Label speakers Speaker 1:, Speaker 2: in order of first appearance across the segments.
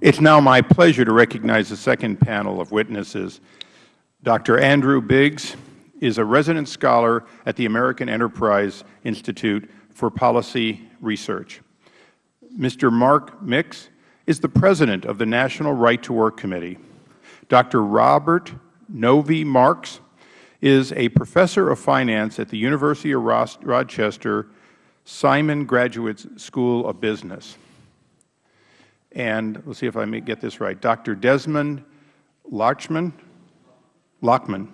Speaker 1: It is now my pleasure to recognize the second panel of witnesses. Dr. Andrew Biggs is a resident scholar at the American Enterprise Institute for Policy Research. Mr. Mark Mix is the President of the National Right to Work Committee. Dr. Robert Novy-Marx is a Professor of Finance at the University of Rochester Simon Graduate School of Business. And let us see if I may get this right. Dr. Desmond Lachman, Lachman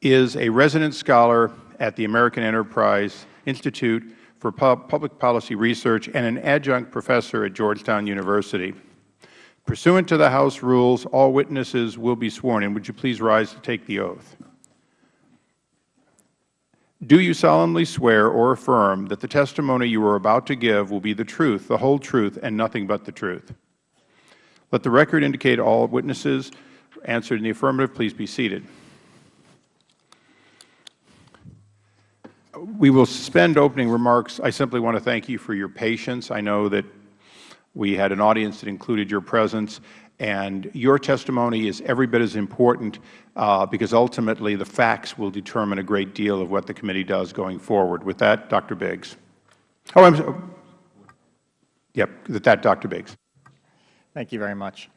Speaker 1: is a resident scholar at the American Enterprise Institute for Public Policy Research and an adjunct professor at Georgetown University. Pursuant to the House rules, all witnesses will be sworn in. Would you please rise to take the oath? Do you solemnly swear or affirm that the testimony you are about to give will be the truth, the whole truth, and nothing but the truth? Let the record indicate all witnesses answered in the affirmative. Please be seated. We will suspend opening remarks. I simply want to thank you for your patience. I know that we had an audience that included your presence, and your testimony is every bit as important uh, because ultimately the facts will determine a great deal of what the committee does going forward. With that, Dr. Biggs. Oh, I'm sorry. Yep, with that, Dr. Biggs.
Speaker 2: Thank you very much.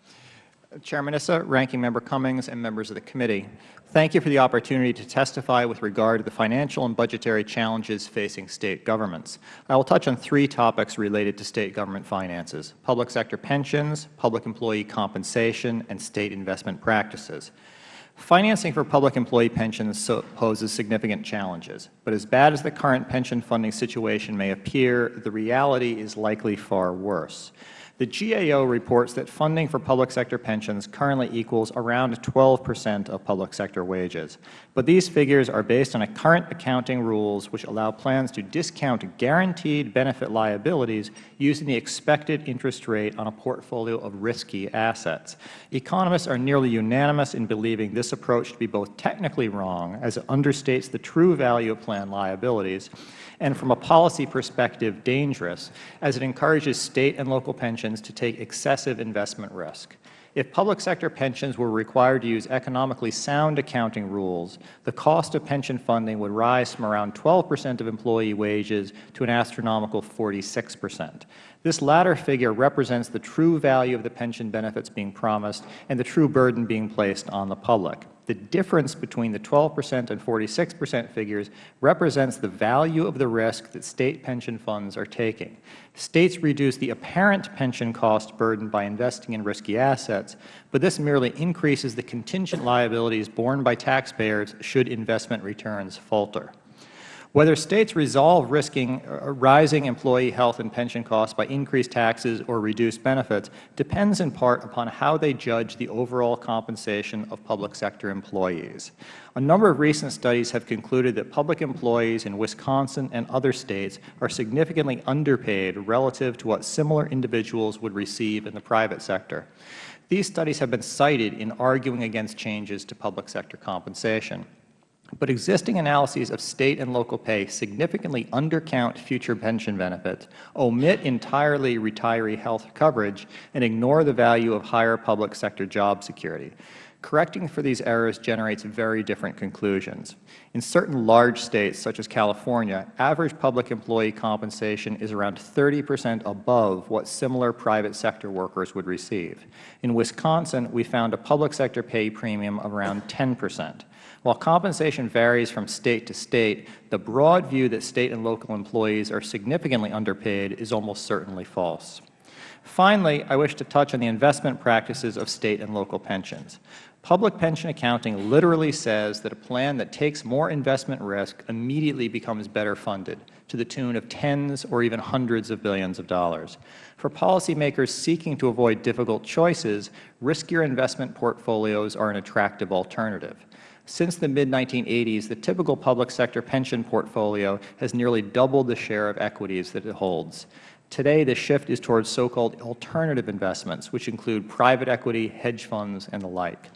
Speaker 2: Chairman Issa, Ranking Member Cummings, and members of the committee, thank you for the opportunity to testify with regard to the financial and budgetary challenges facing State governments. I will touch on three topics related to State government finances, public sector pensions, public employee compensation, and State investment practices. Financing for public employee pensions poses significant challenges, but as bad as the current pension funding situation may appear, the reality is likely far worse. The GAO reports that funding for public sector pensions currently equals around 12 percent of public sector wages. But these figures are based on current accounting rules which allow plans to discount guaranteed benefit liabilities using the expected interest rate on a portfolio of risky assets. Economists are nearly unanimous in believing this approach to be both technically wrong, as it understates the true value of plan liabilities, and from a policy perspective dangerous, as it encourages State and local pensions to take excessive investment risk. If public sector pensions were required to use economically sound accounting rules, the cost of pension funding would rise from around 12 percent of employee wages to an astronomical 46 percent. This latter figure represents the true value of the pension benefits being promised and the true burden being placed on the public. The difference between the 12 percent and 46 percent figures represents the value of the risk that State pension funds are taking. States reduce the apparent pension cost burden by investing in risky assets, but this merely increases the contingent liabilities borne by taxpayers should investment returns falter. Whether States resolve risking uh, rising employee health and pension costs by increased taxes or reduced benefits depends in part upon how they judge the overall compensation of public sector employees. A number of recent studies have concluded that public employees in Wisconsin and other States are significantly underpaid relative to what similar individuals would receive in the private sector. These studies have been cited in arguing against changes to public sector compensation. But existing analyses of State and local pay significantly undercount future pension benefits, omit entirely retiree health coverage, and ignore the value of higher public sector job security. Correcting for these errors generates very different conclusions. In certain large States, such as California, average public employee compensation is around 30 percent above what similar private sector workers would receive. In Wisconsin, we found a public sector pay premium of around 10 percent. While compensation varies from State to State, the broad view that State and local employees are significantly underpaid is almost certainly false. Finally, I wish to touch on the investment practices of State and local pensions. Public pension accounting literally says that a plan that takes more investment risk immediately becomes better funded to the tune of tens or even hundreds of billions of dollars. For policymakers seeking to avoid difficult choices, riskier investment portfolios are an attractive alternative. Since the mid-1980s, the typical public sector pension portfolio has nearly doubled the share of equities that it holds. Today, the shift is towards so-called alternative investments, which include private equity, hedge funds, and the like.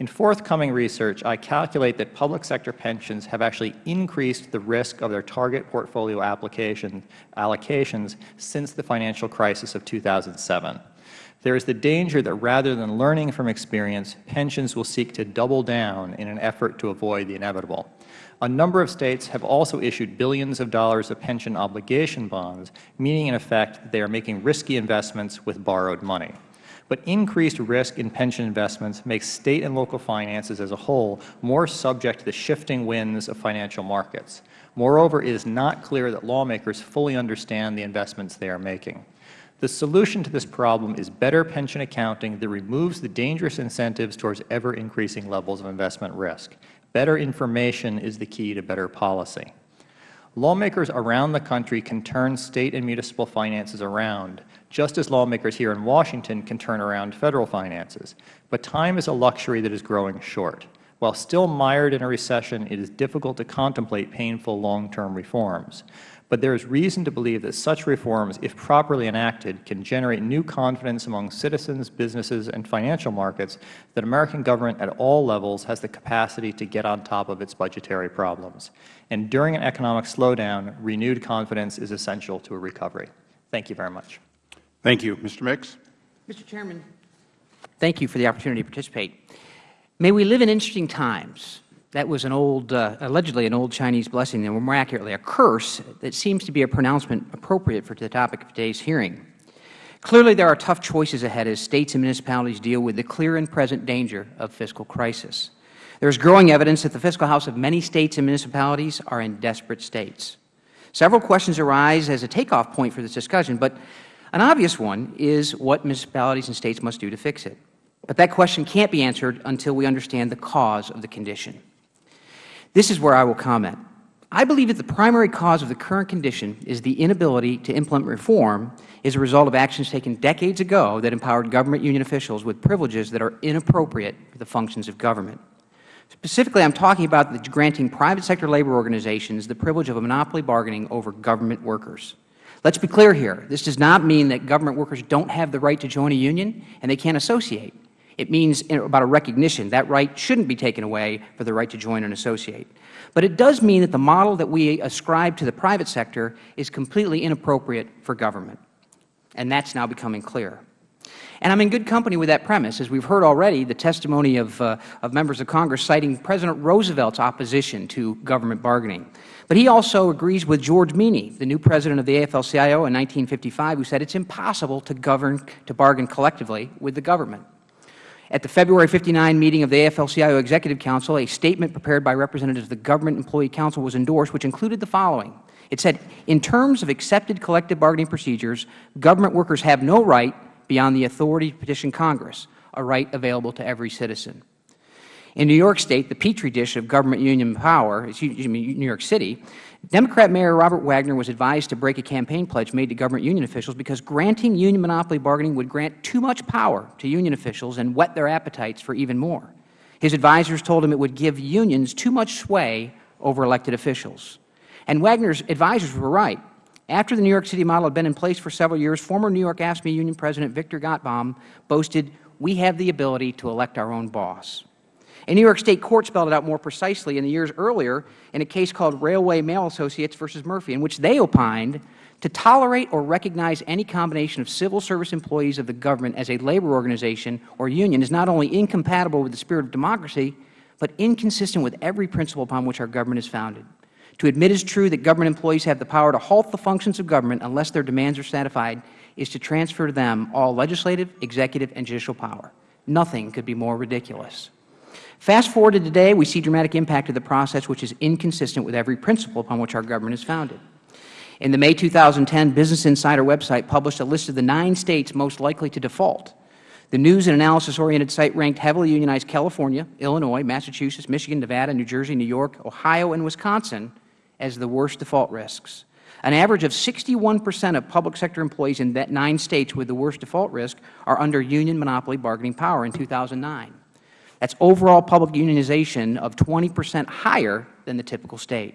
Speaker 2: In forthcoming research, I calculate that public sector pensions have actually increased the risk of their target portfolio allocations since the financial crisis of 2007. There is the danger that rather than learning from experience, pensions will seek to double down in an effort to avoid the inevitable. A number of States have also issued billions of dollars of pension obligation bonds, meaning in effect that they are making risky investments with borrowed money. But increased risk in pension investments makes State and local finances as a whole more subject to the shifting winds of financial markets. Moreover, it is not clear that lawmakers fully understand the investments they are making. The solution to this problem is better pension accounting that removes the dangerous incentives towards ever-increasing levels of investment risk. Better information is the key to better policy. Lawmakers around the country can turn State and municipal finances around, just as lawmakers here in Washington can turn around Federal finances. But time is a luxury that is growing short. While still mired in a recession, it is difficult to contemplate painful long-term reforms but there is reason to believe that such reforms, if properly enacted, can generate new confidence among citizens, businesses, and financial markets that American government at all levels has the capacity to get on top of its budgetary problems. And during an economic slowdown, renewed confidence is essential to a recovery. Thank you very much.
Speaker 1: Thank you. Mr. Mix?
Speaker 3: Mr. Chairman, thank you for the opportunity to participate. May we live in interesting times that was an old, uh, allegedly an old Chinese blessing, or more accurately, a curse that seems to be a pronouncement appropriate for the topic of today's hearing. Clearly, there are tough choices ahead as States and municipalities deal with the clear and present danger of fiscal crisis. There is growing evidence that the fiscal house of many States and municipalities are in desperate states. Several questions arise as a takeoff point for this discussion, but an obvious one is what municipalities and States must do to fix it. But that question can't be answered until we understand the cause of the condition. This is where I will comment. I believe that the primary cause of the current condition is the inability to implement reform as a result of actions taken decades ago that empowered government union officials with privileges that are inappropriate for the functions of government. Specifically, I am talking about the granting private sector labor organizations the privilege of a monopoly bargaining over government workers. Let us be clear here. This does not mean that government workers don't have the right to join a union and they can't associate. It means about a recognition. That right shouldn't be taken away for the right to join and associate. But it does mean that the model that we ascribe to the private sector is completely inappropriate for government. And that is now becoming clear. And I am in good company with that premise, as we have heard already the testimony of, uh, of members of Congress citing President Roosevelt's opposition to government bargaining. But he also agrees with George Meany, the new president of the AFL-CIO in 1955, who said it is impossible to govern, to bargain collectively with the government. At the February 59 meeting of the AFL-CIO Executive Council, a statement prepared by representatives of the Government Employee Council was endorsed, which included the following. It said, in terms of accepted collective bargaining procedures, government workers have no right beyond the authority to petition Congress, a right available to every citizen. In New York State, the petri dish of government union power, excuse me, New York City, Democrat Mayor Robert Wagner was advised to break a campaign pledge made to government union officials because granting union monopoly bargaining would grant too much power to union officials and whet their appetites for even more. His advisers told him it would give unions too much sway over elected officials. And Wagner's advisers were right. After the New York City model had been in place for several years, former New York AFSCME union president Victor Gotbaum boasted, we have the ability to elect our own boss. A New York State court spelled it out more precisely in the years earlier in a case called Railway Mail Associates v. Murphy, in which they opined to tolerate or recognize any combination of civil service employees of the government as a labor organization or union is not only incompatible with the spirit of democracy, but inconsistent with every principle upon which our government is founded. To admit as true that government employees have the power to halt the functions of government unless their demands are satisfied is to transfer to them all legislative, executive, and judicial power. Nothing could be more ridiculous. Fast forward to today, we see dramatic impact of the process which is inconsistent with every principle upon which our government is founded. In the May 2010 Business Insider website published a list of the nine States most likely to default. The news and analysis-oriented site ranked heavily unionized California, Illinois, Massachusetts, Michigan, Nevada, New Jersey, New York, Ohio, and Wisconsin as the worst default risks. An average of 61 percent of public sector employees in that nine States with the worst default risk are under union monopoly bargaining power in 2009. That is overall public unionization of 20 percent higher than the typical State.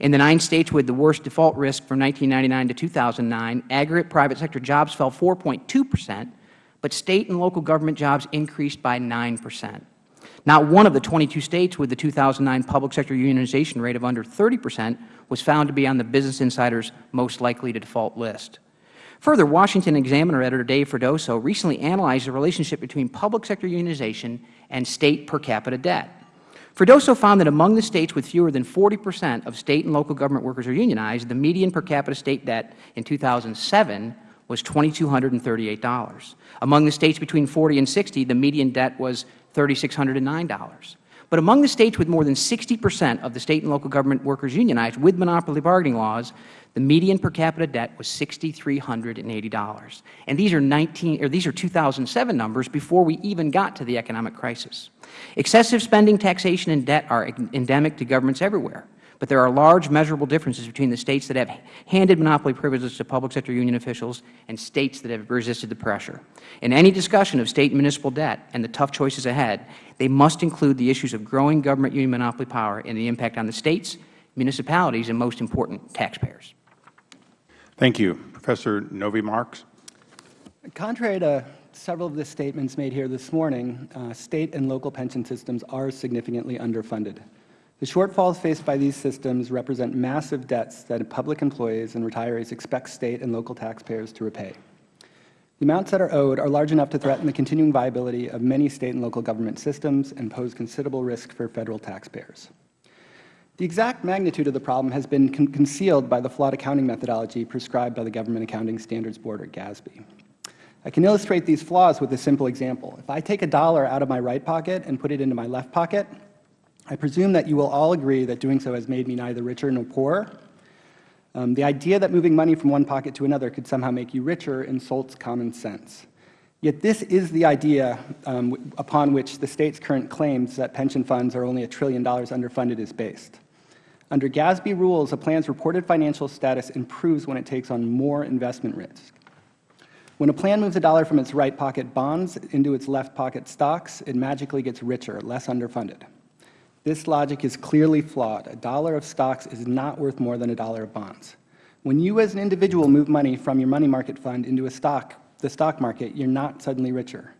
Speaker 3: In the nine States with the worst default risk from 1999 to 2009, aggregate private sector jobs fell 4.2 percent, but State and local government jobs increased by 9 percent. Not one of the 22 States with the 2009 public sector unionization rate of under 30 percent was found to be on the Business Insider's most likely to default list. Further, Washington Examiner editor Dave Freddoso recently analyzed the relationship between public sector unionization and State per capita debt. Freddoso found that among the States with fewer than 40 percent of State and local government workers are unionized, the median per capita State debt in 2007 was $2,238. Among the States between 40 and 60, the median debt was $3,609. But among the States with more than 60 percent of the State and local government workers unionized with monopoly bargaining laws, the median per capita debt was $6,380. And these are, 19, or these are 2007 numbers before we even got to the economic crisis. Excessive spending, taxation, and debt are endemic to governments everywhere. But there are large measurable differences between the States that have handed monopoly privileges to public sector union officials and States that have resisted the pressure. In any discussion of State and municipal debt and the tough choices ahead, they must include the issues of growing government union monopoly power and the impact on the States, municipalities, and most important, taxpayers.
Speaker 1: Thank you. Professor Novy-Marx.
Speaker 4: Contrary to several of the statements made here this morning, uh, State and local pension systems are significantly underfunded. The shortfalls faced by these systems represent massive debts that public employees and retirees expect State and local taxpayers to repay. The amounts that are owed are large enough to threaten the continuing viability of many State and local government systems and pose considerable risk for Federal taxpayers. The exact magnitude of the problem has been con concealed by the flawed accounting methodology prescribed by the Government Accounting Standards Board, or GASB. I can illustrate these flaws with a simple example. If I take a dollar out of my right pocket and put it into my left pocket, I presume that you will all agree that doing so has made me neither richer nor poorer. Um, the idea that moving money from one pocket to another could somehow make you richer insults common sense. Yet this is the idea um, upon which the State's current claims that pension funds are only a trillion dollars underfunded is based. Under GASB rules, a plan's reported financial status improves when it takes on more investment risk. When a plan moves a dollar from its right pocket bonds into its left pocket stocks, it magically gets richer, less underfunded. This logic is clearly flawed. A dollar of stocks is not worth more than a dollar of bonds. When you as an individual move money from your money market fund into a stock, the stock market, you are not suddenly richer.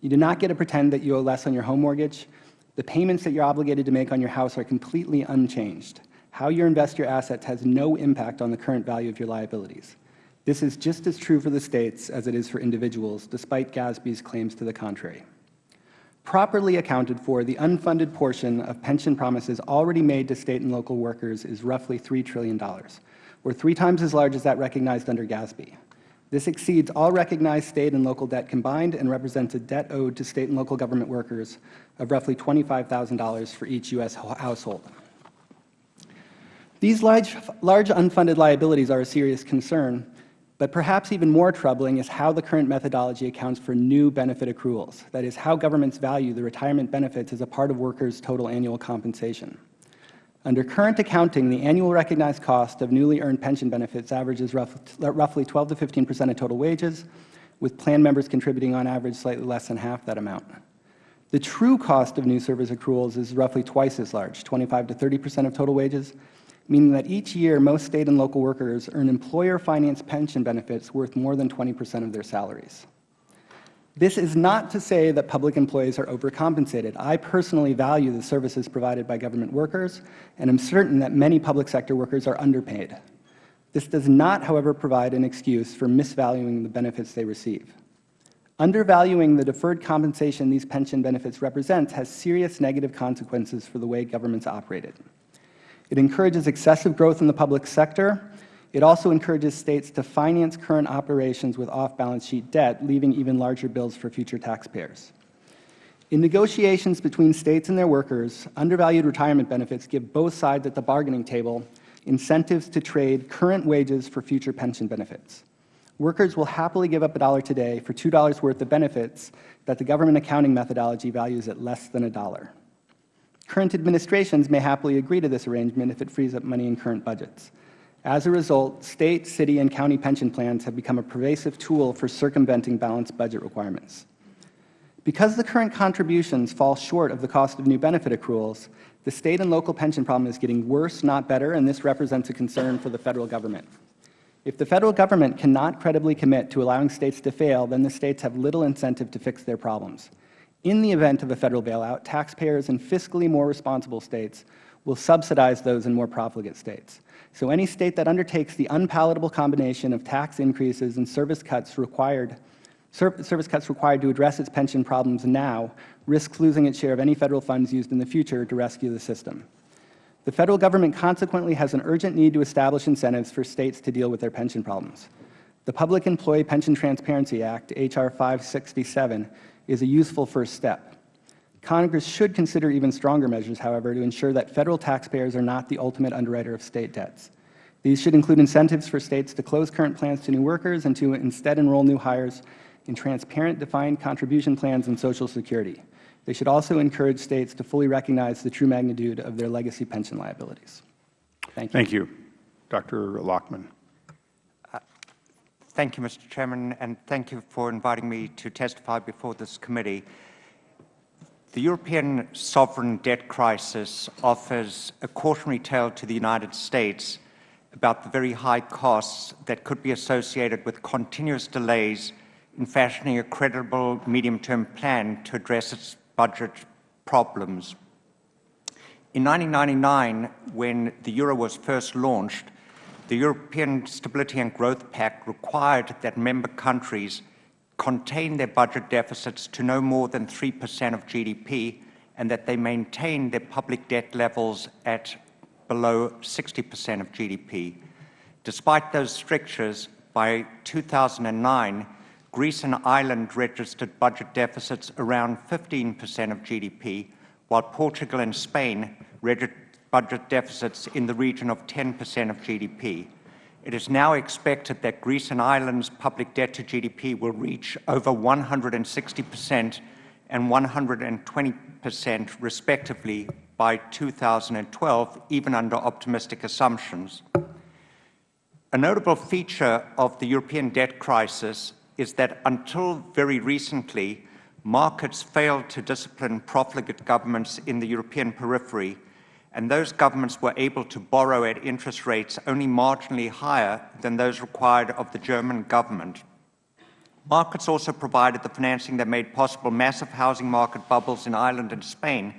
Speaker 4: You do not get to pretend that you owe less on your home mortgage. The payments that you are obligated to make on your house are completely unchanged. How you invest your assets has no impact on the current value of your liabilities. This is just as true for the States as it is for individuals, despite GASB's claims to the contrary. Properly accounted for, the unfunded portion of pension promises already made to State and local workers is roughly $3 trillion, or three times as large as that recognized under GASB. This exceeds all recognized State and local debt combined and represents a debt owed to State and local government workers of roughly $25,000 for each U.S. household. These large, large unfunded liabilities are a serious concern, but perhaps even more troubling is how the current methodology accounts for new benefit accruals, that is, how governments value the retirement benefits as a part of workers' total annual compensation. Under current accounting, the annual recognized cost of newly earned pension benefits averages roughly 12 to 15 percent of total wages, with plan members contributing on average slightly less than half that amount. The true cost of new service accruals is roughly twice as large, 25 to 30 percent of total wages, meaning that each year most State and local workers earn employer-financed pension benefits worth more than 20 percent of their salaries. This is not to say that public employees are overcompensated. I personally value the services provided by government workers and am certain that many public sector workers are underpaid. This does not, however, provide an excuse for misvaluing the benefits they receive. Undervaluing the deferred compensation these pension benefits represent has serious negative consequences for the way governments operated. It encourages excessive growth in the public sector. It also encourages States to finance current operations with off-balance sheet debt, leaving even larger bills for future taxpayers. In negotiations between States and their workers, undervalued retirement benefits give both sides at the bargaining table incentives to trade current wages for future pension benefits. Workers will happily give up a dollar today for $2 worth of benefits that the government accounting methodology values at less than a dollar. Current administrations may happily agree to this arrangement if it frees up money in current budgets. As a result, State, city, and county pension plans have become a pervasive tool for circumventing balanced budget requirements. Because the current contributions fall short of the cost of new benefit accruals, the State and local pension problem is getting worse, not better, and this represents a concern for the Federal Government. If the Federal Government cannot credibly commit to allowing States to fail, then the States have little incentive to fix their problems. In the event of a Federal bailout, taxpayers in fiscally more responsible States will subsidize those in more profligate states. So any state that undertakes the unpalatable combination of tax increases and service cuts required service cuts required to address its pension problems now risks losing its share of any Federal funds used in the future to rescue the system. The Federal Government consequently has an urgent need to establish incentives for States to deal with their pension problems. The Public Employee Pension Transparency Act, H.R. 567, is a useful first step. Congress should consider even stronger measures, however, to ensure that Federal taxpayers are not the ultimate underwriter of State debts. These should include incentives for States to close current plans to new workers and to instead enroll new hires in transparent defined contribution plans and Social Security. They should also encourage States to fully recognize the true magnitude of their legacy pension liabilities. Thank you.
Speaker 1: Thank you. Dr. Lachman.
Speaker 5: Thank you, Mr. Chairman, and thank you for inviting me to testify before this committee. The European sovereign debt crisis offers a cautionary tale to the United States about the very high costs that could be associated with continuous delays in fashioning a credible medium-term plan to address its budget problems. In 1999, when the euro was first launched, the European Stability and Growth Pact required that member countries contain their budget deficits to no more than 3 percent of GDP and that they maintain their public debt levels at below 60 percent of GDP. Despite those strictures, by 2009, Greece and Ireland registered budget deficits around 15 percent of GDP, while Portugal and Spain registered budget deficits in the region of 10 percent of GDP. It is now expected that Greece and Ireland's public debt to GDP will reach over 160 percent and 120 percent, respectively, by 2012, even under optimistic assumptions. A notable feature of the European debt crisis is that until very recently, markets failed to discipline profligate governments in the European periphery and those governments were able to borrow at interest rates only marginally higher than those required of the German government. Markets also provided the financing that made possible massive housing market bubbles in Ireland and Spain,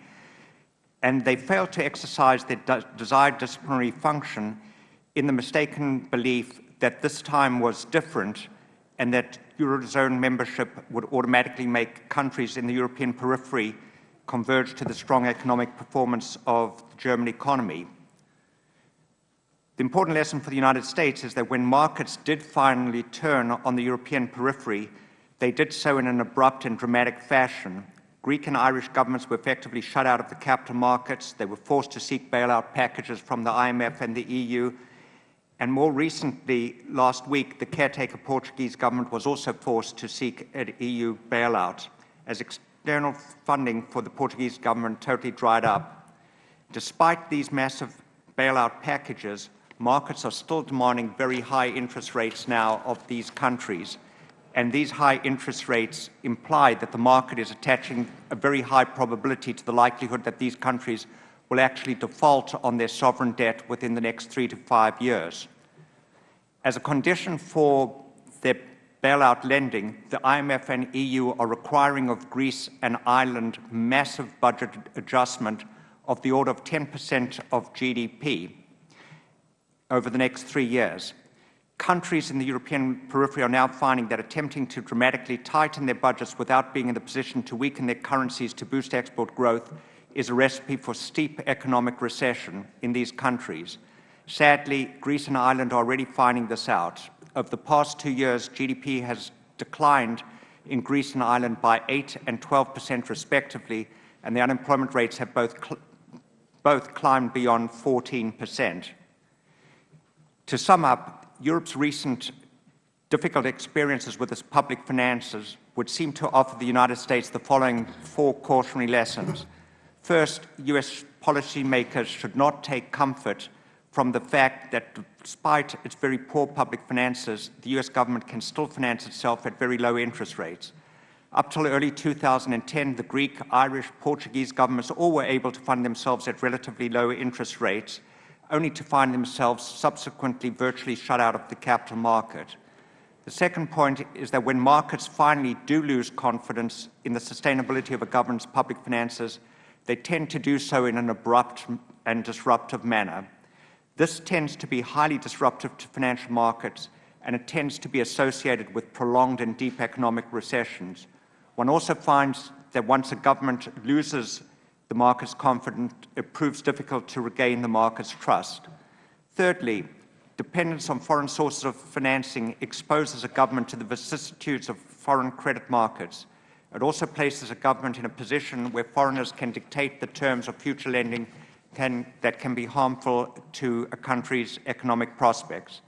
Speaker 5: and they failed to exercise their desired disciplinary function in the mistaken belief that this time was different and that Eurozone membership would automatically make countries in the European periphery converge to the strong economic performance of the German economy. The important lesson for the United States is that when markets did finally turn on the European periphery, they did so in an abrupt and dramatic fashion. Greek and Irish governments were effectively shut out of the capital markets. They were forced to seek bailout packages from the IMF and the EU. And more recently, last week, the caretaker Portuguese government was also forced to seek an EU bailout as external funding for the Portuguese government totally dried up. Despite these massive bailout packages, markets are still demanding very high interest rates now of these countries. And these high interest rates imply that the market is attaching a very high probability to the likelihood that these countries will actually default on their sovereign debt within the next three to five years. As a condition for their bailout lending, the IMF and EU are requiring of Greece and Ireland massive budget adjustment of the order of 10 percent of GDP over the next three years. Countries in the European periphery are now finding that attempting to dramatically tighten their budgets without being in the position to weaken their currencies to boost export growth is a recipe for steep economic recession in these countries. Sadly, Greece and Ireland are already finding this out. Over the past two years, GDP has declined in Greece and Ireland by 8 and 12 percent respectively, and the unemployment rates have both, cl both climbed beyond 14 percent. To sum up, Europe's recent difficult experiences with its public finances would seem to offer the United States the following four cautionary lessons. First, U.S. policymakers should not take comfort from the fact that despite its very poor public finances, the U.S. government can still finance itself at very low interest rates. Up till early 2010, the Greek, Irish, Portuguese governments all were able to fund themselves at relatively low interest rates, only to find themselves subsequently virtually shut out of the capital market. The second point is that when markets finally do lose confidence in the sustainability of a government's public finances, they tend to do so in an abrupt and disruptive manner. This tends to be highly disruptive to financial markets, and it tends to be associated with prolonged and deep economic recessions. One also finds that once a government loses the market's confidence, it proves difficult to regain the market's trust. Thirdly, dependence on foreign sources of financing exposes a government to the vicissitudes of foreign credit markets. It also places a government in a position where foreigners can dictate the terms of future lending can, that can be harmful to a country's economic prospects.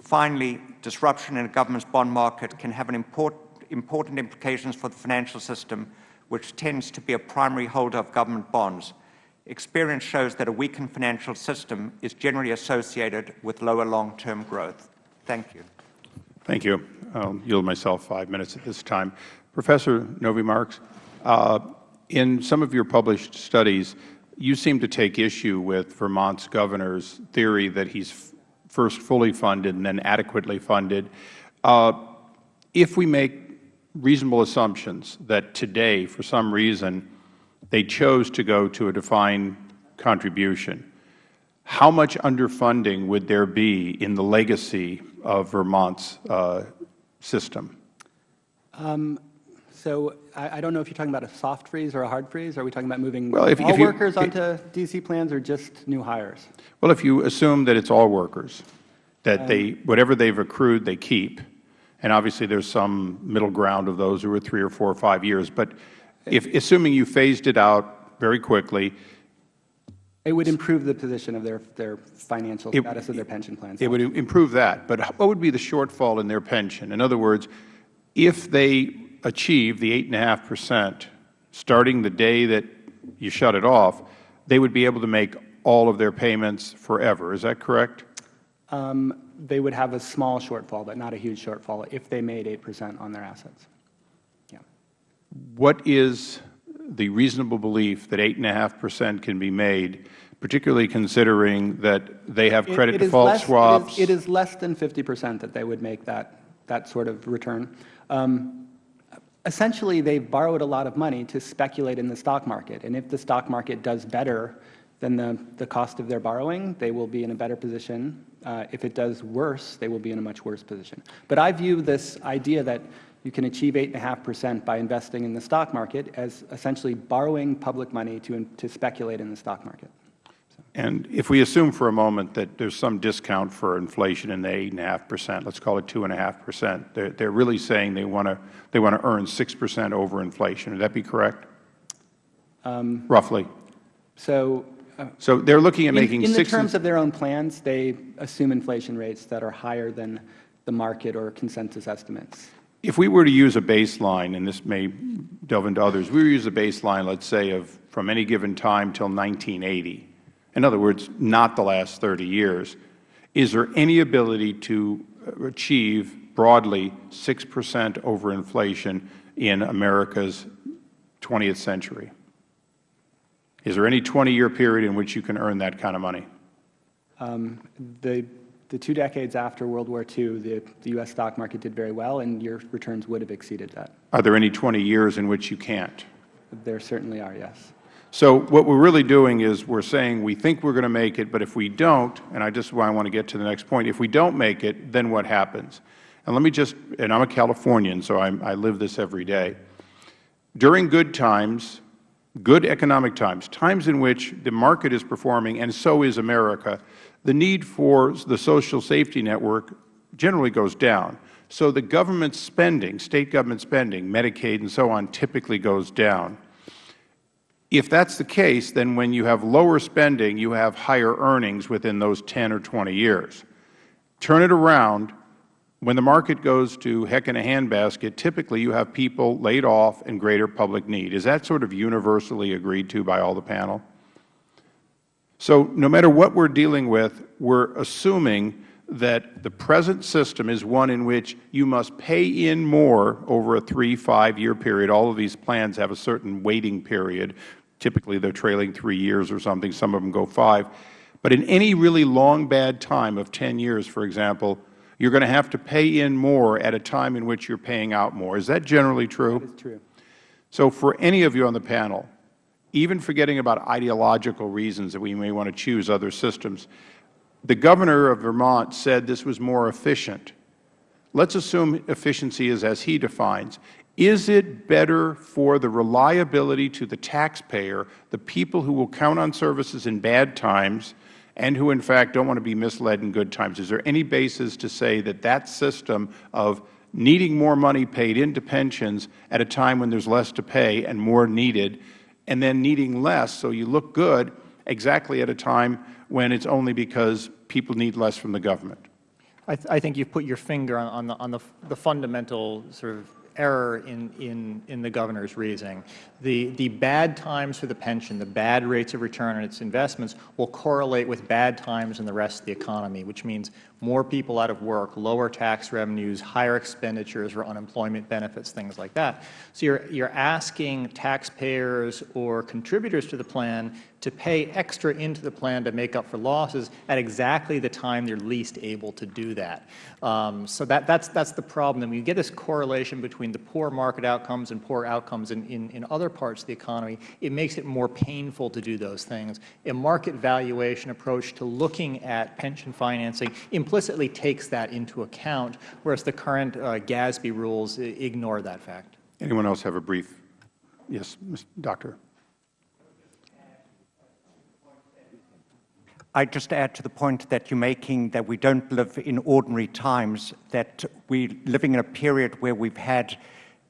Speaker 5: Finally, disruption in a government's bond market can have an import, important implications for the financial system, which tends to be a primary holder of government bonds. Experience shows that a weakened financial system is generally associated with lower long-term growth. Thank you.
Speaker 1: Thank you. I'll yield myself five minutes at this time. Professor Novy-Marx, uh, in some of your published studies, you seem to take issue with Vermont's governor's theory that he's first fully funded and then adequately funded. Uh, if we make reasonable assumptions that today, for some reason, they chose to go to a defined contribution. How much underfunding would there be in the legacy of Vermont's uh, system?
Speaker 4: Um, so I, I, don't know if you're talking about a soft freeze or a hard freeze. Are we talking about moving
Speaker 1: well, if,
Speaker 4: all
Speaker 1: if you,
Speaker 4: workers onto DC plans or just new hires?
Speaker 1: Well, if you assume that it's all workers, that um, they whatever they've accrued, they keep, and obviously there's some middle ground of those who are three or four or five years, but if, assuming you phased it out very quickly,
Speaker 4: it would improve the position of their, their financial it, status of their pension plans.
Speaker 1: It would improve that. But what would be the shortfall in their pension? In other words, if they achieve the 8.5 percent starting the day that you shut it off, they would be able to make all of their payments forever. Is that correct?
Speaker 4: Um, they would have a small shortfall, but not a huge shortfall if they made 8 percent on their assets. Yeah.
Speaker 1: What is the reasonable belief that 8.5 percent can be made, particularly considering that they have credit
Speaker 4: it,
Speaker 1: it default
Speaker 4: less,
Speaker 1: swaps?
Speaker 4: It is, it is, less than 50 percent that they would make that, that sort of return. Um, essentially, they've borrowed a lot of money to speculate in the stock market. And if the stock market does better than the, the cost of their borrowing, they will be in a better position. Uh, if it does worse, they will be in a much worse position. But I view this idea that you can achieve 8.5 percent by investing in the stock market as essentially borrowing public money to, to speculate in the stock market.
Speaker 1: And if we assume for a moment that there's some discount for inflation in the 8.5 percent, let's call it 2.5 percent, they're, they're really saying they want to they want to earn 6 percent over inflation. Would that be correct? Um, Roughly.
Speaker 4: So
Speaker 1: uh, so they're looking at
Speaker 4: in,
Speaker 1: making
Speaker 4: in the terms of their own plans, they assume inflation rates that are higher than the market or consensus estimates.
Speaker 1: If we were to use a baseline, and this may delve into others, we were to use a baseline, let's say, of from any given time till 1980, in other words, not the last 30 years, is there any ability to achieve broadly 6 percent over inflation in America's 20th century? Is there any 20-year period in which you can earn that kind of money?
Speaker 4: Um, the the two decades after World War II, the, the U.S. stock market did very well, and your returns would have exceeded that.
Speaker 1: Are there any 20 years in which you can't?
Speaker 4: There certainly are, yes.
Speaker 1: So what we're really doing is we're saying we think we're going to make it, but if we don't, and I just why I want to get to the next point, if we don't make it, then what happens? And let me just, and I'm a Californian, so I'm, I live this every day. During good times, good economic times, times in which the market is performing and so is America, the need for the social safety network generally goes down. So the government spending, State government spending, Medicaid and so on, typically goes down. If that's the case, then when you have lower spending, you have higher earnings within those 10 or 20 years. Turn it around, when the market goes to heck in a handbasket, typically you have people laid off and greater public need. Is that sort of universally agreed to by all the panel? So no matter what we are dealing with, we are assuming that the present system is one in which you must pay in more over a three, five-year period. All of these plans have a certain waiting period. Typically, they are trailing three years or something. Some of them go five. But in any really long, bad time of 10 years, for example, you are going to have to pay in more at a time in which you are paying out more. Is that generally true?
Speaker 4: That is true.
Speaker 1: So for any of you on the panel, even forgetting about ideological reasons that we may want to choose other systems, the Governor of Vermont said this was more efficient. Let's assume efficiency is as he defines. Is it better for the reliability to the taxpayer, the people who will count on services in bad times and who, in fact, don't want to be misled in good times? Is there any basis to say that that system of needing more money paid into pensions at a time when there is less to pay and more needed, and then needing less so you look good exactly at a time when it is only because people need less from the government?
Speaker 2: I, th I think you've put your finger on, on, the, on the, the fundamental sort of error in, in, in the Governor's reasoning. The, the bad times for the pension, the bad rates of return on its investments will correlate with bad times in the rest of the economy, which means more people out of work, lower tax revenues, higher expenditures for unemployment benefits, things like that. So you're, you're asking taxpayers or contributors to the plan to pay extra into the plan to make up for losses at exactly the time they are least able to do that. Um, so that, that's, that's the problem. And when you get this correlation between the poor market outcomes and poor outcomes in, in, in other parts of the economy, it makes it more painful to do those things. A market valuation approach to looking at pension financing implicitly takes that into account, whereas the current uh, GASB rules ignore that fact.
Speaker 1: Anyone else have a brief? Yes, Ms. Doctor.
Speaker 5: I just add to the point that you're making that we don't live in ordinary times, that we're living in a period where we've had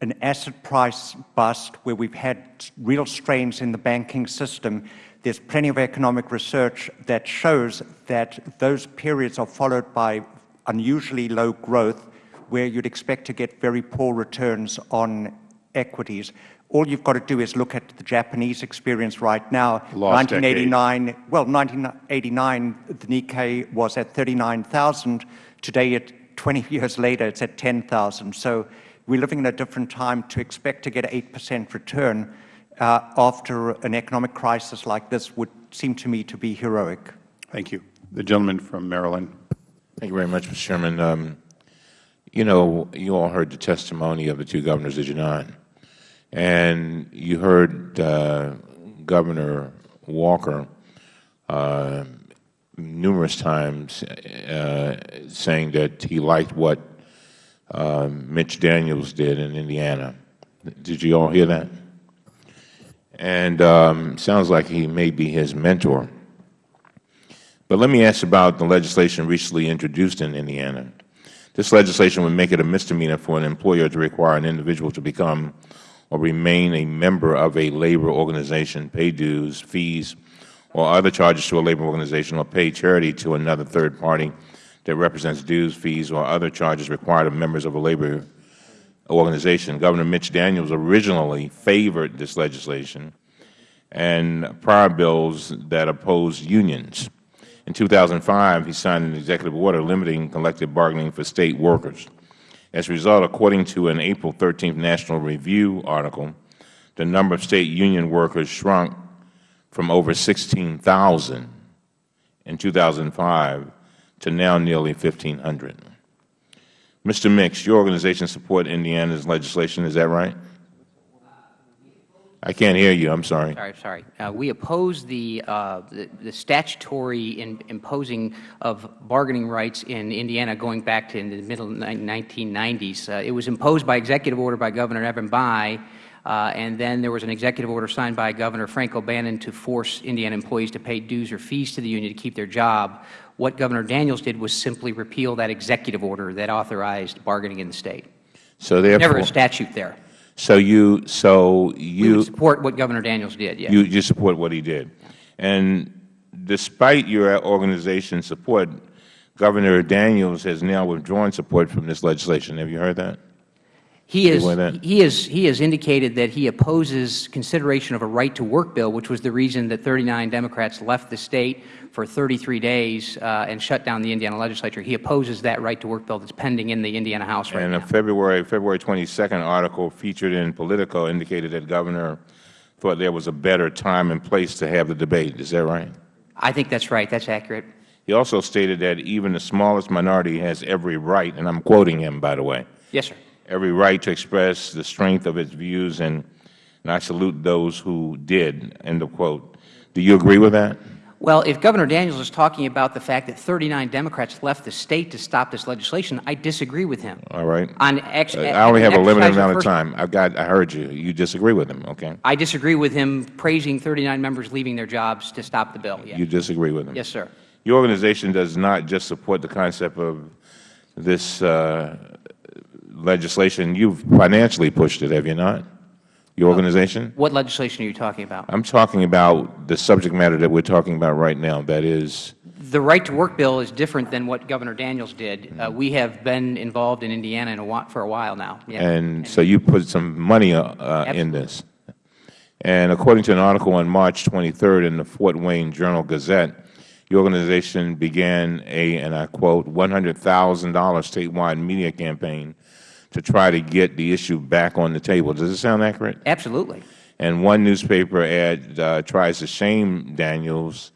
Speaker 5: an asset price bust, where we've had real strains in the banking system. There's plenty of economic research that shows that those periods are followed by unusually low growth, where you'd expect to get very poor returns on equities. All you've got to do is look at the Japanese experience right now.
Speaker 1: Lost
Speaker 5: 1989, decade. well, 1989, the Nikkei was at 39,000. Today, at 20 years later, it's at 10,000. So we're living in a different time to expect to get 8% return uh, after an economic crisis like this would seem to me to be heroic.
Speaker 1: Thank you. The gentleman from Maryland.
Speaker 6: Thank you very much, Mr. Chairman. Um, you know, you all heard the testimony of the two governors, did you not? And you heard uh, Governor Walker uh, numerous times uh, saying that he liked what uh, Mitch Daniels did in Indiana. Did you all hear that? And um, sounds like he may be his mentor. But let me ask about the legislation recently introduced in Indiana. This legislation would make it a misdemeanor for an employer to require an individual to become or remain a member of a labor organization, pay dues, fees, or other charges to a labor organization, or pay charity to another third party that represents dues, fees, or other charges required of members of a labor organization. Governor Mitch Daniels originally favored this legislation and prior bills that opposed unions. In 2005, he signed an executive order limiting collective bargaining for State workers. As a result, according to an April 13th National Review article, the number of State union workers shrunk from over 16,000 in 2005 to now nearly 1,500. Mr. Mix, your organization supports Indiana's legislation, is that right? I can't hear you. I'm sorry.
Speaker 3: Sorry, sorry. Uh, we oppose the, uh, the, the statutory in, imposing of bargaining rights in Indiana going back to in the middle 1990s. Uh, it was imposed by executive order by Governor Evan Bayh, uh, and then there was an executive order signed by Governor Frank O'Bannon to force Indiana employees to pay dues or fees to the union to keep their job. What Governor Daniels did was simply repeal that executive order that authorized bargaining in the State.
Speaker 6: So therefore,
Speaker 3: never a statute there.
Speaker 6: So you, so you
Speaker 3: support what Governor Daniels did. Yes.
Speaker 6: You, you support what he did, and despite your organization's support, Governor Daniels has now withdrawn support from this legislation. Have you heard that?
Speaker 3: He has, he, has, he has indicated that he opposes consideration of a right to work bill, which was the reason that 39 Democrats left the State for 33 days uh, and shut down the Indiana legislature. He opposes that right to work bill that is pending in the Indiana House right
Speaker 6: and
Speaker 3: now.
Speaker 6: And a February, February 22nd article featured in Politico indicated that Governor thought there was a better time and place to have the debate. Is that right?
Speaker 3: I think that is right. That is accurate.
Speaker 6: He also stated that even the smallest minority has every right, and I am quoting him, by the way.
Speaker 3: Yes, sir
Speaker 6: every right to express the strength of its views and and I salute those who did, end of quote. Do you agree with that?
Speaker 3: Well, if Governor Daniels is talking about the fact that 39 Democrats left the State to stop this legislation, I disagree with him.
Speaker 6: All right.
Speaker 3: On ex
Speaker 6: Uh, I only have a limited amount of time. I've got, I heard you. You disagree with him, okay?
Speaker 3: I disagree with him praising 39 members leaving their jobs to stop the bill.
Speaker 6: You disagree with him?
Speaker 3: Yes, sir.
Speaker 6: Your organization does not just support the concept of this uh, legislation. You've financially pushed it, have you not? Your organization?
Speaker 3: What legislation are you talking about?
Speaker 6: I'm talking about the subject matter that we're talking about right now, that is,
Speaker 3: The right to work bill is different than what Governor Daniels did. Uh, we have been involved in Indiana in a for a while now. Yeah.
Speaker 6: and so you put some money uh, uh, in this. And according to an article on March 23rd in the Fort Wayne Journal-Gazette, your organization began a, and I quote, $100,000 statewide media campaign to try to get the issue back on the table. Does it sound accurate?
Speaker 3: Absolutely.
Speaker 6: And one newspaper ad uh, tries to shame Daniels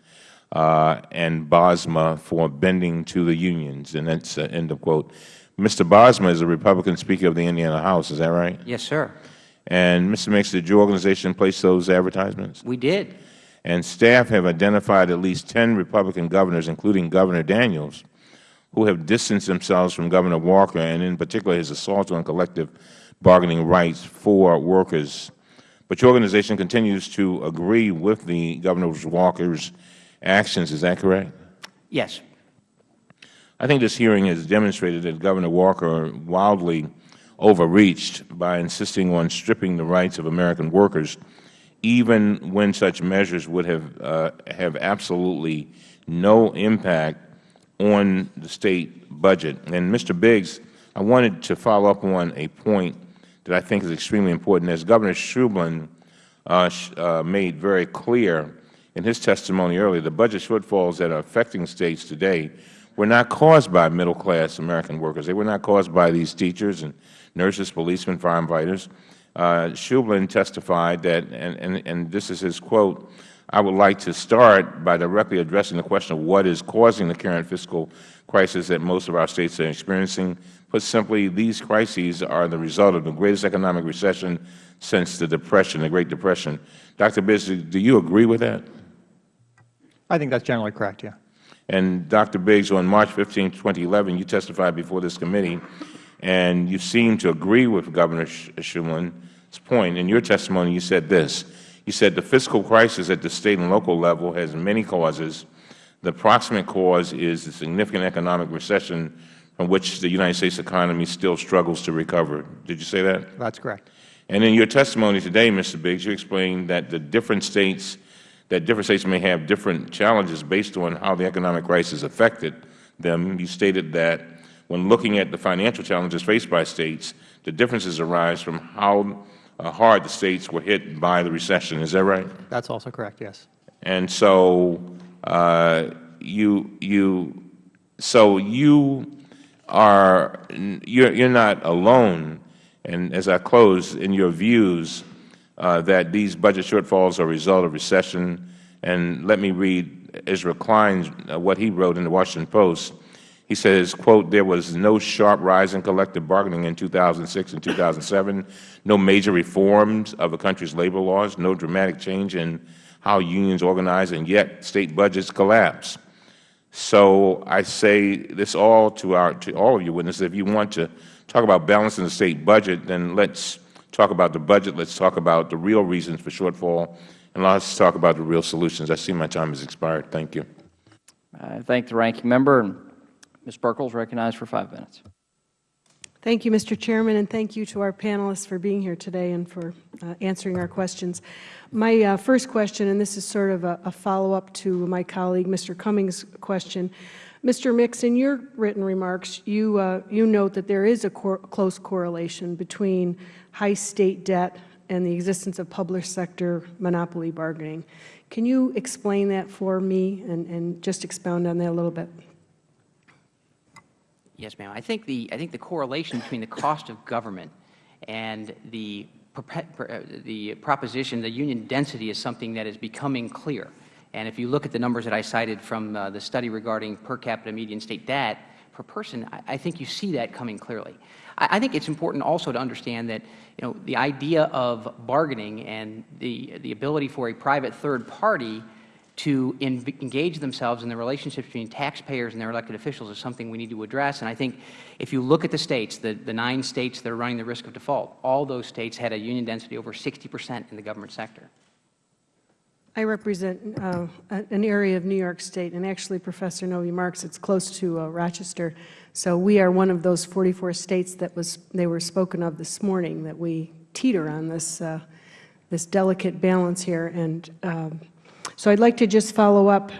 Speaker 6: uh, and Bosma for bending to the unions, and that's uh, end of quote. Mr. Bosma is a Republican Speaker of the Indiana House, is that right?
Speaker 3: Yes, sir.
Speaker 6: And Mr. Mix, did your organization place those advertisements?
Speaker 3: We did.
Speaker 6: And staff have identified at least 10 Republican governors, including Governor Daniels, who have distanced themselves from Governor Walker, and in particular his assault on collective bargaining rights for workers. But your organization continues to agree with the Governor Walker's actions, is that correct?
Speaker 3: Yes.
Speaker 6: I think this hearing has demonstrated that Governor Walker wildly overreached by insisting on stripping the rights of American workers, even when such measures would have, uh, have absolutely no impact on the State budget. And, Mr. Biggs, I wanted to follow up on a point that I think is extremely important. As Governor Shumlin uh, uh, made very clear in his testimony earlier, the budget shortfalls that are affecting States today were not caused by middle-class American workers. They were not caused by these teachers and nurses, policemen, firefighters. Uh, Shumlin testified that, and, and, and this is his quote, I would like to start by directly addressing the question of what is causing the current fiscal crisis that most of our States are experiencing. Put simply, these crises are the result of the greatest economic recession since the Depression, the Great Depression. Dr. Biggs, do you agree with that?
Speaker 2: I think that's generally correct, yeah.
Speaker 6: And Dr. Biggs, on March 15, 2011, you testified before this committee, and you seemed to agree with Governor Shumlin's point. In your testimony, you said this. You said the fiscal crisis at the State and local level has many causes. The proximate cause is the significant economic recession from which the United States economy still struggles to recover. Did you say that?
Speaker 2: That's correct.
Speaker 6: And in your testimony today, Mr. Biggs, you explained that the different states, that different states may have different challenges based on how the economic crisis affected them. You stated that when looking at the financial challenges faced by states, the differences arise from how hard the states were hit by the recession. Is that right?
Speaker 2: That's also correct, yes.
Speaker 6: And so uh, you you so you are you're you're not alone. And as I close, in your views uh, that these budget shortfalls are a result of recession. And let me read Ezra Klein uh, what he wrote in the Washington Post. He says, quote, there was no sharp rise in collective bargaining in 2006 and 2007, no major reforms of the country's labor laws, no dramatic change in how unions organize, and yet State budgets collapse. So I say this all to, our, to all of you witnesses, if you want to talk about balancing the State budget, then let's talk about the budget, let's talk about the real reasons for shortfall, and let's talk about the real solutions. I see my time has expired. Thank you.
Speaker 7: I thank the ranking member. Ms. Buerkle is recognized for five minutes.
Speaker 8: Thank you, Mr. Chairman, and thank you to our panelists for being here today and for uh, answering our questions. My uh, first question, and this is sort of a, a follow-up to my colleague Mr. Cummings' question. Mr. Mix, in your written remarks, you, uh, you note that there is a cor close correlation between high State debt and the existence of public sector monopoly bargaining. Can you explain that for me and, and just expound on that a little bit?
Speaker 3: Yes, ma'am. I think the I think the correlation between the cost of government and the uh, the proposition, the union density, is something that is becoming clear. And if you look at the numbers that I cited from uh, the study regarding per capita median state debt per person, I, I think you see that coming clearly. I, I think it's important also to understand that you know, the idea of bargaining and the, the ability for a private third party to engage themselves in the relationships between taxpayers and their elected officials is something we need to address. And I think if you look at the states, the, the nine states that are running the risk of default, all those states had a union density over 60 percent in the government sector.
Speaker 8: I represent uh, an area of New York State, and actually, Professor Novy-Marx, it's close to uh, Rochester. So we are one of those 44 states that was they were spoken of this morning that we teeter on this uh, this delicate balance here. And um, so I'd like to just follow up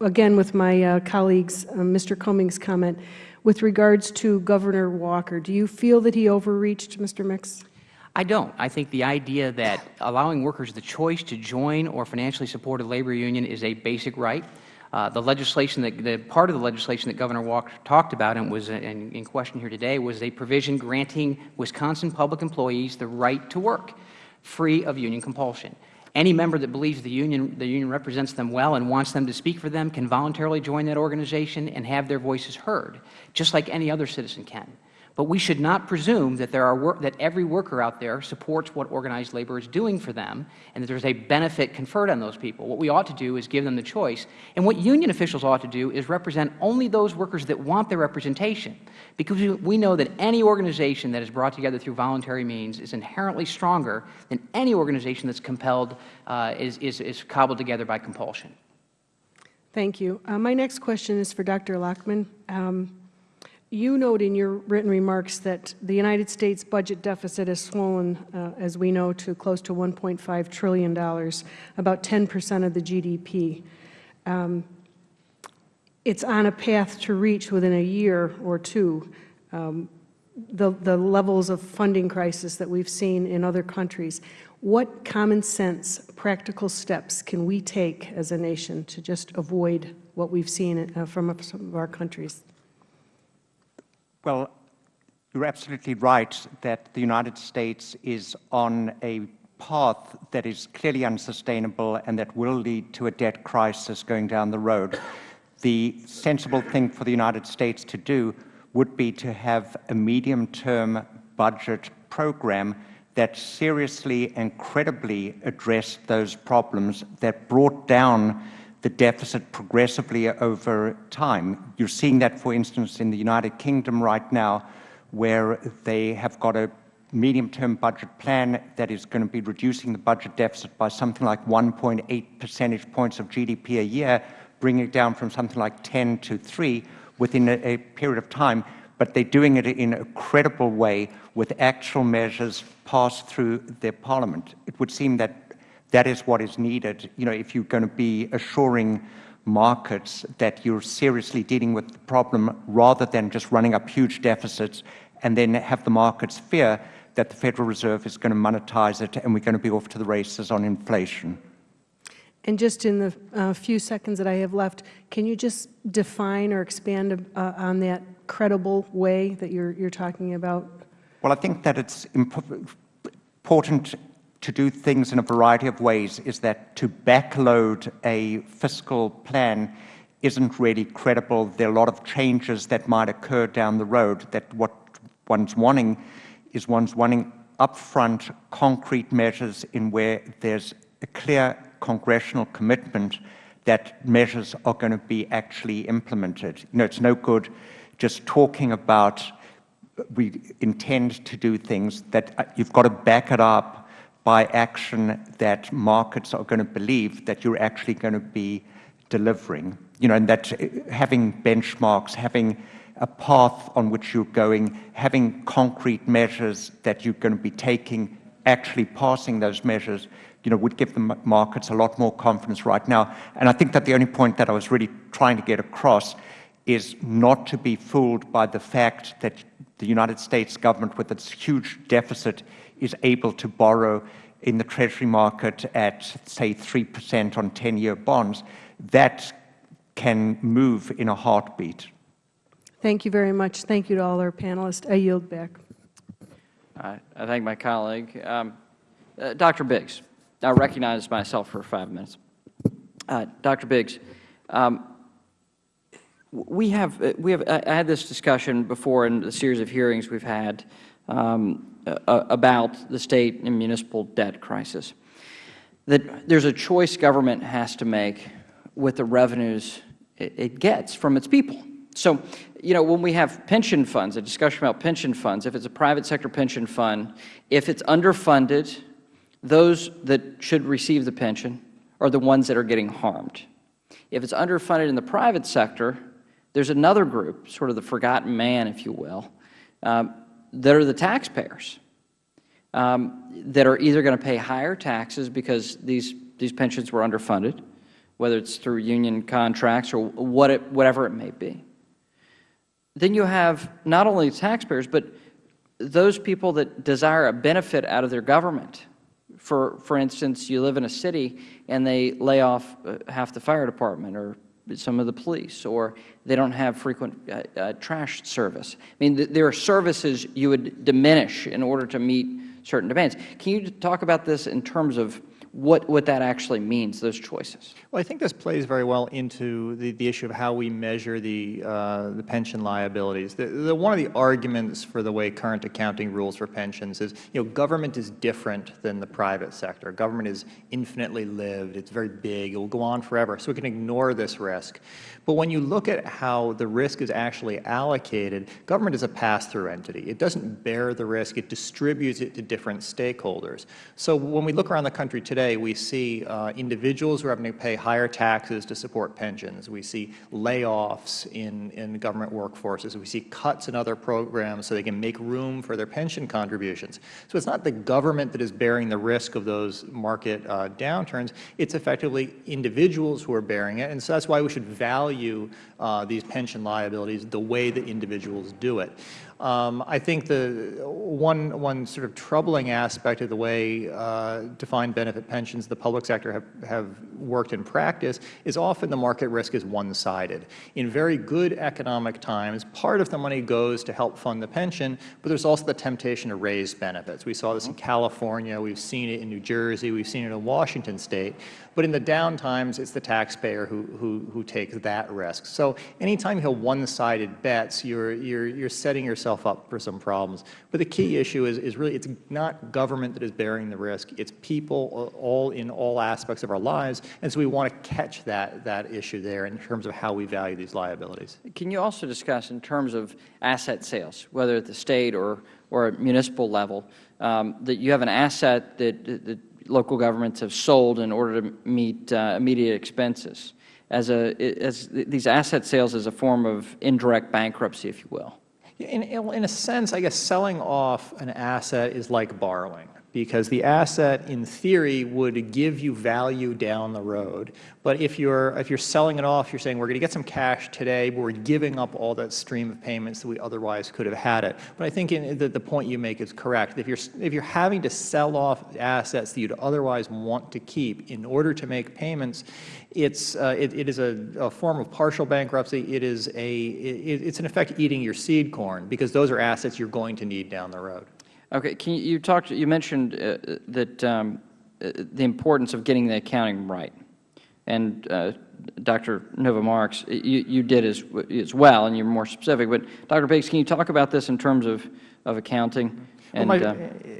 Speaker 8: again with my uh, colleagues, uh, Mr. Cummings' comment with regards to Governor Walker. Do you feel that he overreached, Mr. Mix?
Speaker 3: I don't. I think the idea that allowing workers the choice to join or financially support a labor union is a basic right. Uh, the legislation that the part of the legislation that Governor Walker talked about and was in, in question here today was a provision granting Wisconsin public employees the right to work free of union compulsion. Any member that believes the union, the union represents them well and wants them to speak for them can voluntarily join that organization and have their voices heard, just like any other citizen can. But we should not presume that, there are that every worker out there supports what organized labor is doing for them and that there is a benefit conferred on those people. What we ought to do is give them the choice. And what union officials ought to do is represent only those workers that want their representation. Because we know that any organization that is brought together through voluntary means is inherently stronger than any organization that is compelled, uh, is, is, is cobbled together by compulsion.
Speaker 8: Thank you. Uh, my next question is for Dr. Lachman. Um, you note in your written remarks that the United States budget deficit has swollen, uh, as we know, to close to $1.5 trillion, about 10 percent of the GDP. Um, it's on a path to reach within a year or two um, the, the levels of funding crisis that we've seen in other countries. What common sense, practical steps can we take as a nation to just avoid what we've seen uh, from some of our countries?
Speaker 5: Well, you're absolutely right that the United States is on a path that is clearly unsustainable and that will lead to a debt crisis going down the road. The sensible thing for the United States to do would be to have a medium-term budget program that seriously and credibly addressed those problems that brought down the deficit progressively over time. You're seeing that, for instance, in the United Kingdom right now, where they have got a medium-term budget plan that is going to be reducing the budget deficit by something like 1.8 percentage points of GDP a year, bringing it down from something like 10 to 3 within a, a period of time. But they're doing it in a credible way with actual measures passed through their parliament. It would seem that that is what is needed. You know, if you're going to be assuring markets that you're seriously dealing with the problem rather than just running up huge deficits and then have the markets fear that the Federal Reserve is going to monetize it and we're going to be off to the races on inflation.
Speaker 8: And just in the uh, few seconds that I have left, can you just define or expand uh, on that credible way that you're, you're talking about?
Speaker 5: Well, I think that it's important to do things in a variety of ways is that to backload a fiscal plan isn't really credible. There are a lot of changes that might occur down the road that what one's wanting is one's wanting upfront concrete measures in where there's a clear congressional commitment that measures are going to be actually implemented. You know, it's no good just talking about we intend to do things that uh, you've got to back it up by action that markets are going to believe that you're actually going to be delivering. You know, and that uh, having benchmarks, having a path on which you're going, having concrete measures that you're going to be taking, actually passing those measures, you know, would give the markets a lot more confidence right now. And I think that the only point that I was really trying to get across is not to be fooled by the fact that the United States government, with its huge deficit, is able to borrow in the Treasury market at, say, 3% on 10-year bonds, that can move in a heartbeat.
Speaker 8: Thank you very much. Thank you to all our panelists. I yield back.
Speaker 7: I, I thank my colleague. Um, uh, Dr. Biggs, I recognize myself for five minutes. Uh, Dr. Biggs, um, We have, uh, we have, I I had this discussion before in the series of hearings we've had um, about the state and municipal debt crisis, that there's a choice government has to make with the revenues it, it gets from its people. So, you know, when we have pension funds, a discussion about pension funds, if it's a private sector pension fund, if it's underfunded, those that should receive the pension are the ones that are getting harmed. If it's underfunded in the private sector, there's another group, sort of the forgotten man, if you will, um, that are the taxpayers um, that are either going to pay higher taxes because these, these pensions were underfunded, whether it's through union contracts or what it, whatever it may be. Then you have not only taxpayers, but those people that desire a benefit out of their government. For, for instance, you live in a city and they lay off uh, half the fire department or some of the police, or they don't have frequent uh, uh, trash service. I mean, th there are services you would diminish in order to meet certain demands. Can you talk about this in terms of what, what that actually means, those choices?
Speaker 2: Well, I think this plays very well into the, the issue of how we measure the, uh, the pension liabilities. The, the, one of the arguments for the way current accounting rules for pensions is, you know, government is different than the private sector. Government is infinitely lived. It's very big. It will go on forever. So we can ignore this risk. But when you look at how the risk is actually allocated, government is a pass-through entity. It doesn't bear the risk. It distributes it to different stakeholders. So when we look around the country today, we see uh, individuals who are having to pay higher taxes to support pensions. We see layoffs in, in government workforces. We see cuts in other programs so they can make room for their pension contributions. So it's not the government that is bearing the risk of those market uh, downturns. It's effectively individuals who are bearing it. And so that's why we should value uh, these pension liabilities the way that individuals do it. Um, I think the one, one sort of troubling aspect of the way uh, defined benefit pensions the public sector have, have worked in practice is often the market risk is one-sided. In very good economic times, part of the money goes to help fund the pension, but there's also the temptation to raise benefits. We saw this in California, we've seen it in New Jersey, we've seen it in Washington State, but in the down times, it's the taxpayer who, who, who takes that risk. So anytime you have one-sided bets, you're, you're, you're setting yourself up for some problems. But the key issue is, is really it's not government that is bearing the risk. It's people all in all aspects of our lives. And so we want to catch that, that issue there in terms of how we value these liabilities.
Speaker 7: Can you also discuss in terms of asset sales, whether at the State or, or at municipal level, um, that you have an asset that, that local governments have sold in order to meet uh, immediate expenses, as, a, as these asset sales as a form of indirect bankruptcy, if you will?
Speaker 2: In, in a sense, I guess selling off an asset is like borrowing because the asset in theory would give you value down the road. But if you're, if you're selling it off, you're saying we're going to get some cash today, but we're giving up all that stream of payments that we otherwise could have had it. But I think in, the, the point you make is correct. If you're, if you're having to sell off assets that you'd otherwise want to keep in order to make payments, it's, uh, it, it is a, a, form of partial bankruptcy. It is a, it, it's in effect eating your seed corn because those are assets you're going to need down the road.
Speaker 7: Okay. Can you, you talked? You mentioned uh, that um, uh, the importance of getting the accounting right, and uh, Dr. Novy-Marx, you, you did as as well, and you're more specific. But Dr. Biggs, can you talk about this in terms of of accounting?
Speaker 2: And, well, my, uh,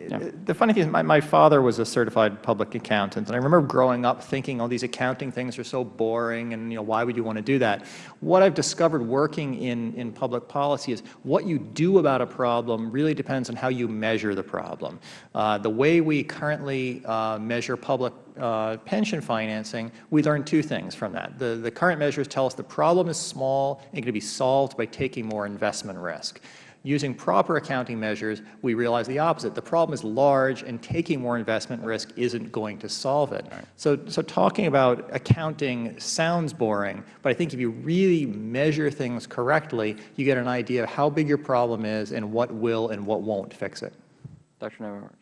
Speaker 2: yeah. The funny thing is my, my father was a certified public accountant, and I remember growing up thinking, oh, these accounting things are so boring, and you know, why would you want to do that? What I've discovered working in, in public policy is what you do about a problem really depends on how you measure the problem. Uh, the way we currently uh, measure public uh, pension financing, we learned two things from that. The, the current measures tell us the problem is small and can be solved by taking more investment risk. Using proper accounting measures, we realize the opposite. The problem is large, and taking more investment risk isn't going to solve it. Right. So, so talking about accounting sounds boring, but I think if you really measure things correctly, you get an idea of how big your problem is and what will and what won't fix it.
Speaker 7: Dr. Novy-Marx.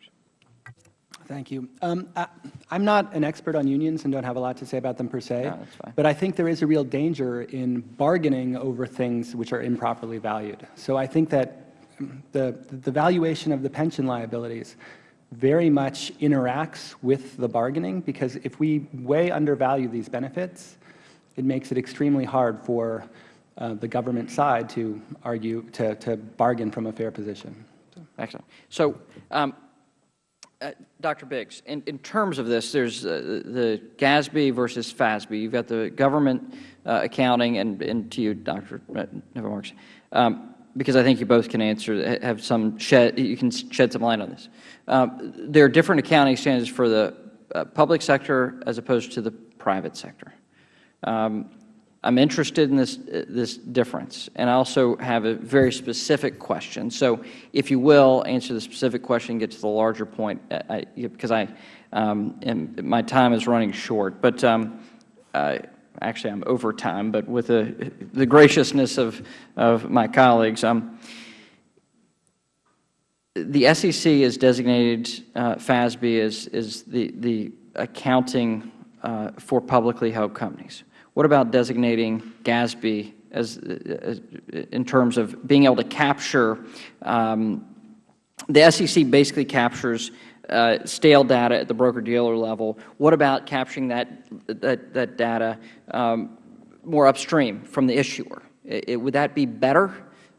Speaker 4: Thank you. Um, I, am not an expert on unions and don't have a lot to say about them per se,
Speaker 7: no,
Speaker 4: but I think there is a real danger in bargaining over things which are improperly valued. So I think that the, the valuation of the pension liabilities very much interacts with the bargaining because if we way undervalue these benefits, it makes it extremely hard for uh, the government side to argue, to, to bargain from a fair position.
Speaker 7: Excellent. So, um, uh, Dr. Biggs, in, in terms of this, there's uh, the GASB versus FASB. You've got the government uh, accounting, and, and to you, Dr. Never um, because I think you both can answer, have some shed, you can shed some light on this. Um, there are different accounting standards for the uh, public sector as opposed to the private sector. Um, I'm interested in this, this difference, and I also have a very specific question. So if you will, answer the specific question, get to the larger point, uh, I, because I, um, my time is running short. But um, uh, actually, I'm over time, but with the, the graciousness of, of my colleagues, um, the SEC is designated uh, FASB as, as the, the accounting uh, for publicly held companies. What about designating GASB as, as in terms of being able to capture, um, the SEC basically captures uh, stale data at the broker-dealer level. What about capturing that, that, that data um, more upstream from the issuer? It, it, would that be better?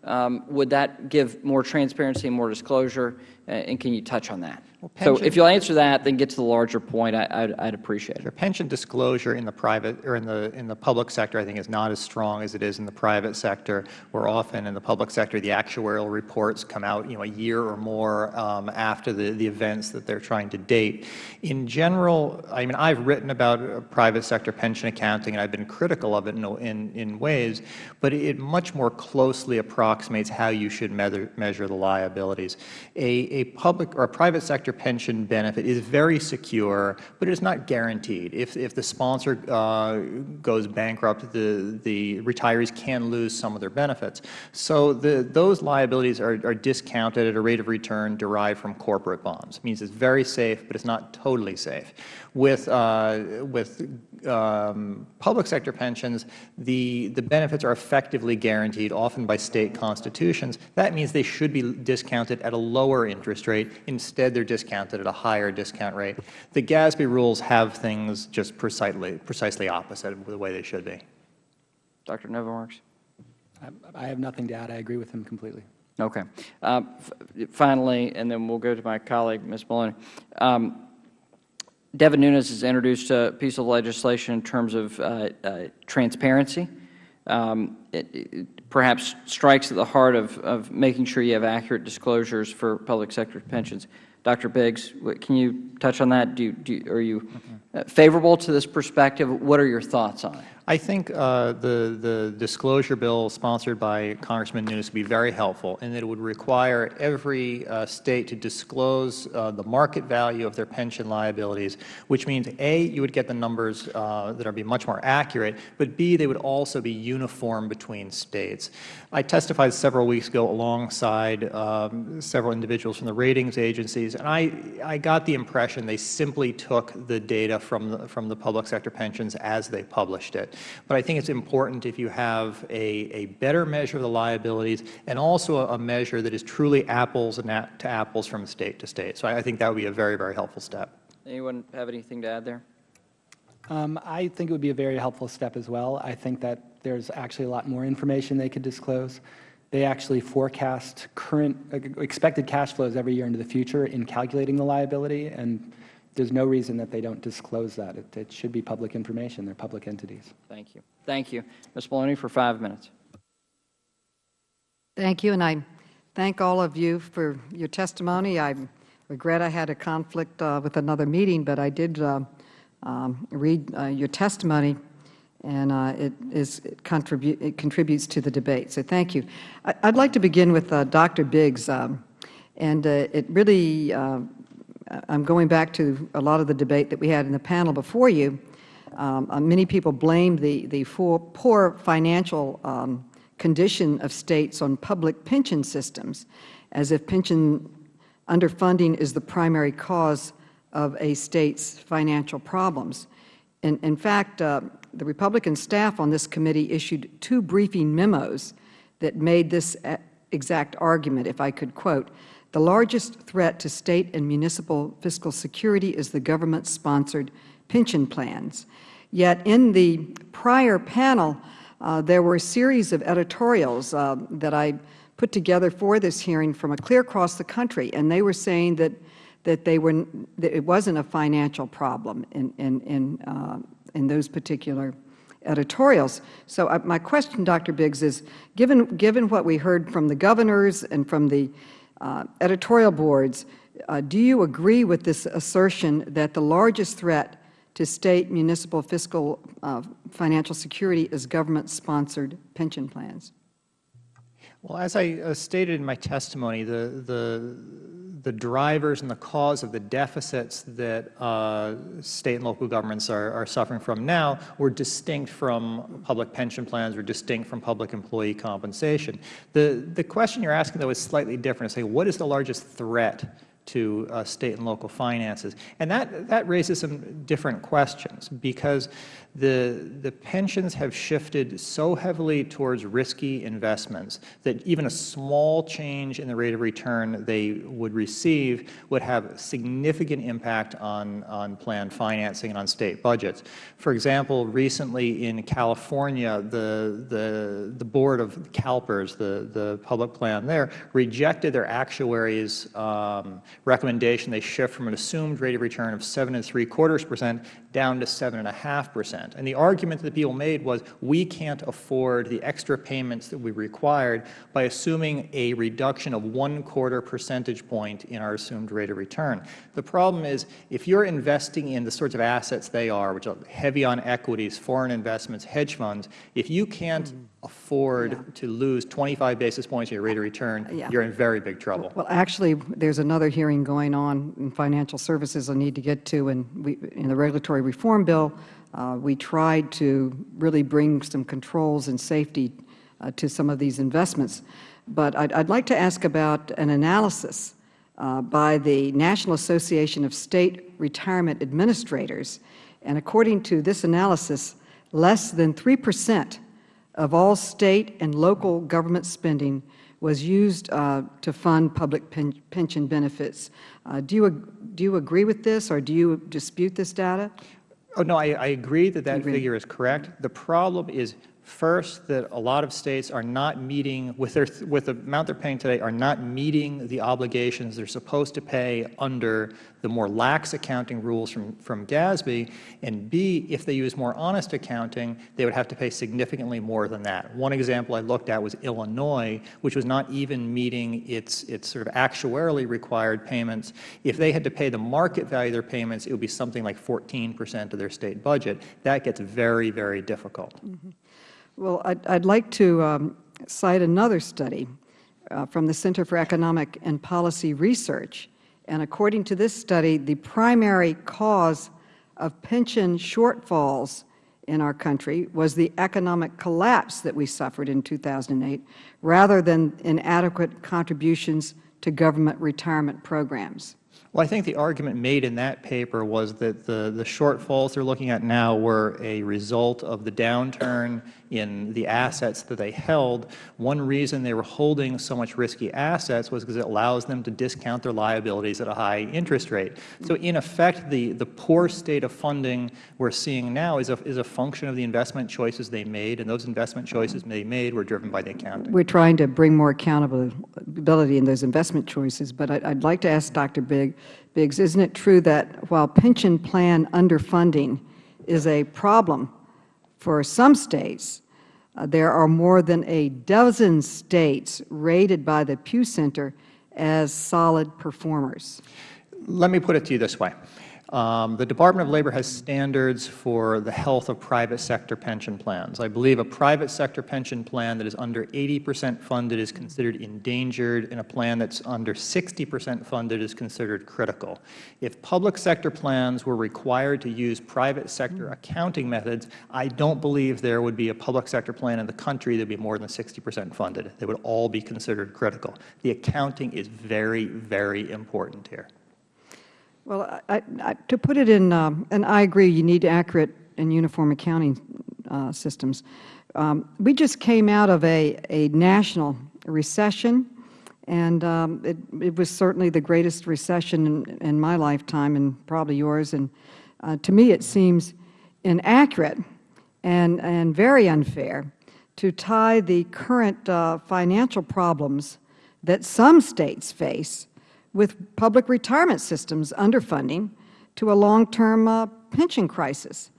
Speaker 7: Um, would that give more transparency and more disclosure? Uh, and can you touch on that? Well, so if you'll answer that, then get to the larger point, I, would I'd appreciate it.
Speaker 2: Sure. Pension disclosure in the private or in the in the public sector, I think, is not as strong as it is in the private sector. Where often in the public sector, the actuarial reports come out, you know, a year or more um, after the the events that they're trying to date. In general, I mean, I've written about private sector pension accounting, and I've been critical of it in in, in ways, but it much more closely approximates how you should measure measure the liabilities. A a public or a private sector pension benefit is very secure, but it is not guaranteed. If, if the sponsor uh, goes bankrupt, the, the retirees can lose some of their benefits. So the, those liabilities are, are discounted at a rate of return derived from corporate bonds. It means it's very safe, but it's not totally safe. With, uh, with um, public sector pensions, the, the benefits are effectively guaranteed, often by State constitutions. That means they should be discounted at a lower interest rate. Instead, they are discounted at a higher discount rate. The GASB rules have things just precisely, precisely opposite of the way they should be.
Speaker 7: Dr. Novy-Marx?
Speaker 4: I have nothing to add. I agree with him completely.
Speaker 7: Okay. Uh, finally, and then we'll go to my colleague, Ms. Maloney. Um, Devin Nunes has introduced a piece of legislation in terms of uh, uh, transparency. Um, it, it, perhaps strikes at the heart of, of making sure you have accurate disclosures for public sector pensions. Dr. Biggs, can you touch on that? Do you, do you, are you uh, favorable to this perspective? What are your thoughts on it?
Speaker 2: I think uh, the, the disclosure bill sponsored by Congressman Nunes would be very helpful in that it would require every uh, State to disclose uh, the market value of their pension liabilities, which means, A, you would get the numbers uh, that would be much more accurate, but B, they would also be uniform between States. I testified several weeks ago alongside um, several individuals from the ratings agencies, and I, I got the impression they simply took the data from the, from the public sector pensions as they published it. But I think it's important if you have a, a better measure of the liabilities and also a, a measure that is truly apples and to apples from state to state. So I, I think that would be a very, very helpful step.
Speaker 7: Anyone have anything to add there?
Speaker 4: Um, I think it would be a very helpful step as well. I think that there's actually a lot more information they could disclose. They actually forecast current uh, expected cash flows every year into the future in calculating the liability, and there's no reason that they don't disclose that. It, it should be public information. They're public entities.
Speaker 7: Thank you. Thank you. Ms. Maloney for five minutes.
Speaker 9: Thank you, and I thank all of you for your testimony. I regret I had a conflict uh, with another meeting, but I did uh, um, read uh, your testimony, and uh, it, is, it, contribute, it contributes to the debate. So thank you. I, would like to begin with uh, Dr. Biggs, um, and uh, it really I'm going back to a lot of the debate that we had in the panel before you. Um, uh, many people blame the, the poor financial um, condition of states on public pension systems, as if pension underfunding is the primary cause of a state's financial problems. In, in fact, uh, the Republican staff on this committee issued two briefing memos that made this uh, exact argument, if I could quote. The largest threat to State and municipal fiscal security is the government-sponsored pension plans. Yet in the prior panel, uh, there were a series of editorials uh, that I put together for this hearing from a clear across the country, and they were saying that that they were that it wasn't a financial problem in in in, uh, in those particular editorials. So uh, my question, Dr. Biggs, is given given what we heard from the governors and from the uh, editorial boards, uh, do you agree with this assertion that the largest threat to State municipal fiscal uh, financial security is government-sponsored pension plans?
Speaker 2: Well, as I uh, stated in my testimony, the, the, the drivers and the cause of the deficits that uh, State and local governments are, are suffering from now were distinct from public pension plans, were distinct from public employee compensation. The, the question you are asking, though, is slightly different. Say, what is the largest threat to uh, State and local finances? And that, that raises some different questions because the, the pensions have shifted so heavily towards risky investments that even a small change in the rate of return they would receive would have significant impact on, on plan financing and on State budgets. For example, recently in California, the, the, the board of CalPERS, the, the public plan there, rejected their actuaries' um, recommendation. They shift from an assumed rate of return of seven and three quarters percent down to seven and a half percent percent. And the argument that people made was we can't afford the extra payments that we required by assuming a reduction of one quarter percentage point in our assumed rate of return. The problem is if you are investing in the sorts of assets they are, which are heavy on equities, foreign investments, hedge funds, if you can't mm-hmm. afford yeah. to lose 25 basis points in your rate of return, yeah. you are in very big trouble.
Speaker 9: Well, actually, there is another hearing going on in financial services I need to get to in, in the regulatory reform bill uh, we tried to really bring some controls and safety uh, to some of these investments. But I would like to ask about an analysis uh, by the National Association of State Retirement Administrators. And according to this analysis, less than 3 percent of all State and local government spending was used uh, to fund public pen pension benefits. Uh, do, you, do you agree with this or do you dispute this data?
Speaker 2: Oh, no, I, I agree that that figure is correct. The problem is First, that a lot of States are not meeting, with, their, with the amount they are paying today, are not meeting the obligations they are supposed to pay under the more lax accounting rules from, from GASB. And B, if they use more honest accounting, they would have to pay significantly more than that. One example I looked at was Illinois, which was not even meeting its, its sort of actuarially required payments. If they had to pay the market value of their payments, it would be something like 14 percent of their State budget. That gets very, very difficult. Mm -hmm.
Speaker 9: Well, I'd, I'd like to um, cite another study uh, from the Center for Economic and Policy Research. And according to this study, the primary cause of pension shortfalls in our country was the economic collapse that we suffered in 2008, rather than inadequate contributions to government retirement programs.
Speaker 2: Well, I think the argument made in that paper was that the, the shortfalls they are looking at now were a result of the downturn in the assets that they held. One reason they were holding so much risky assets was because it allows them to discount their liabilities at a high interest rate. So in effect, the, the poor state of funding we are seeing now is a, is a function of the investment choices they made, and those investment choices they made were driven by the accounting.
Speaker 9: We are trying to bring more accountability in those investment choices, but I would like to ask Dr. Big, Biggs, isn't it true that while pension plan underfunding is a problem for some States, uh, there are more than a dozen States rated by the Pew Center as solid performers.
Speaker 2: Let me put it to you this way. Um, the Department of Labor has standards for the health of private sector pension plans. I believe a private sector pension plan that is under 80 percent funded is considered endangered, and a plan that is under 60 percent funded is considered critical. If public sector plans were required to use private sector accounting methods, I don't believe there would be a public sector plan in the country that would be more than 60 percent funded. They would all be considered critical. The accounting is very, very important here.
Speaker 9: Well, I, I, to put it in, um, and I agree, you need accurate and uniform accounting uh, systems. Um, we just came out of a, a national recession, and um, it, it, was certainly the greatest recession in, in, my lifetime and probably yours. And uh, to me, it seems inaccurate and, and very unfair to tie the current uh, financial problems that some states face with public retirement systems underfunding to a long-term uh, pension crisis.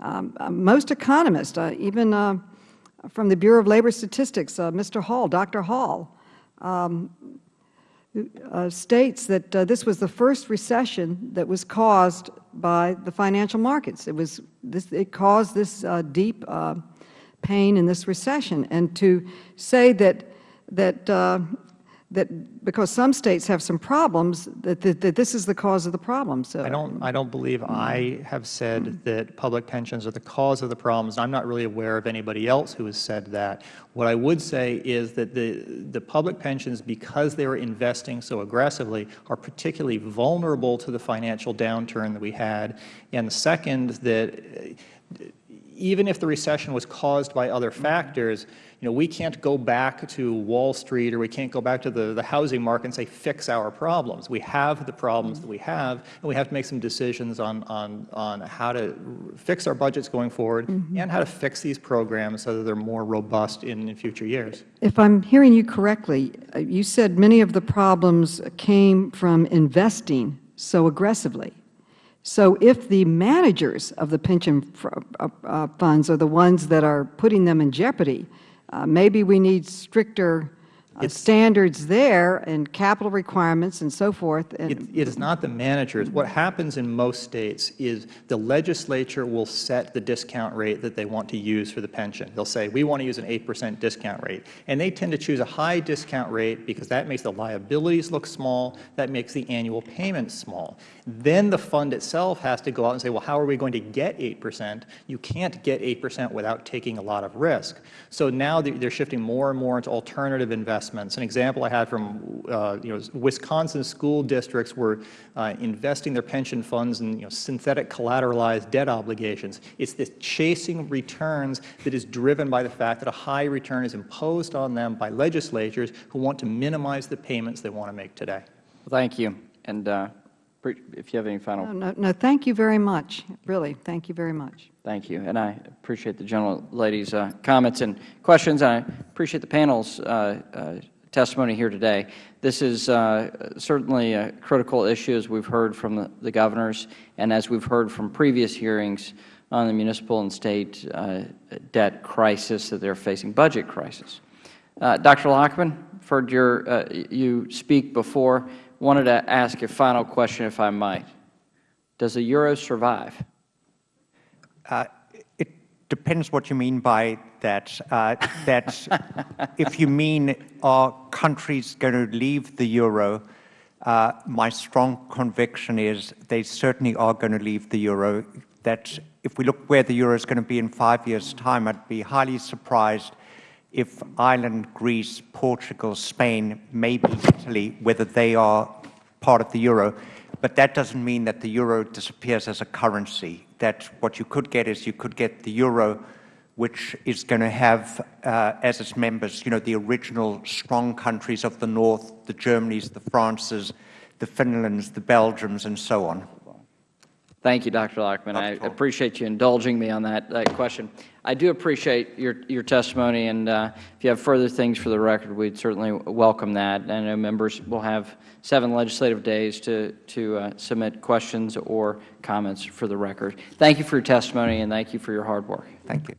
Speaker 9: Um, uh, most economists, uh, even uh, from the Bureau of Labor Statistics, uh, Mr. Hall, Dr. Hall, um, uh, states that this was the first recession that was caused by the financial markets. It was this, it caused this deep pain in this recession, and to say that that that because some states have some problems, that, that, that this is the cause of the problem. So
Speaker 2: I don't, I don't believe I have said that public pensions are the cause of the problems. I'm not really aware of anybody else who has said that. What I would say is that the, the public pensions, because they are investing so aggressively, are particularly vulnerable to the financial downturn that we had. And the second, that even if the recession was caused by other factors, you know, we can't go back to Wall Street or we can't go back to the, the housing market and say, fix our problems. We have the problems that we have, and we have to make some decisions on, on, on how to fix our budgets going forward mm -hmm. and how to fix these programs so that they're more robust in, in future years.
Speaker 9: If I'm hearing you correctly, uh, you said many of the problems came from investing so aggressively. So if the managers of the pension uh, uh, funds are the ones that are putting them in jeopardy, uh, maybe we need stricter uh, standards there and capital requirements and so forth.
Speaker 2: And it, it is not the managers. What happens in most states is the legislature will set the discount rate that they want to use for the pension. They'll say, we want to use an 8 percent discount rate. And they tend to choose a high discount rate because that makes the liabilities look small, that makes the annual payments small. Then the fund itself has to go out and say, well, how are we going to get 8 percent? You can't get 8 percent without taking a lot of risk. So now they're shifting more and more into alternative investments investments. An example I had from uh, you know, Wisconsin school districts were uh, investing their pension funds in you know, synthetic collateralized debt obligations. It's this chasing returns that is driven by the fact that a high return is imposed on them by legislatures who want to minimize the payments they want to make today.
Speaker 7: Well, thank you. And uh, if you have any final.
Speaker 9: No, no, no, thank you very much. Really, thank you very much.
Speaker 7: Thank you. And I appreciate the gentle lady's uh, comments and questions. I appreciate the panel's uh, uh, testimony here today. This is uh, certainly a critical issue, as we have heard from the, the, governors and as we have heard from previous hearings on the municipal and state uh, debt crisis that they are facing, budget crisis. Uh, Dr. Lachman, heard your, you speak before wanted to ask a final question, if I might. Does the euro survive?
Speaker 5: Uh, it depends what you mean by that. Uh, that if you mean are countries going to leave the euro, uh, my strong conviction is they certainly are going to leave the euro. That if we look where the euro is going to be in five years' time, I'd be highly surprised if Ireland, Greece, Portugal, Spain, maybe Italy, whether they are part of the euro, but that doesn't mean that the euro disappears as a currency. That what you could get is you could get the euro, which is going to have uh, as its members, you know, the original strong countries of the North, the Germanys, the Frances, the Finlands, the Belgiums, and so on.
Speaker 7: Thank you, Dr. Lachman. I appreciate you indulging me on that, that question. I do appreciate your, your testimony, and uh, if you have further things for the record, we'd certainly welcome that. I know members will have seven legislative days to, to uh, submit questions or comments for the record. Thank you for your testimony, and thank you for your hard work.
Speaker 5: Thank you.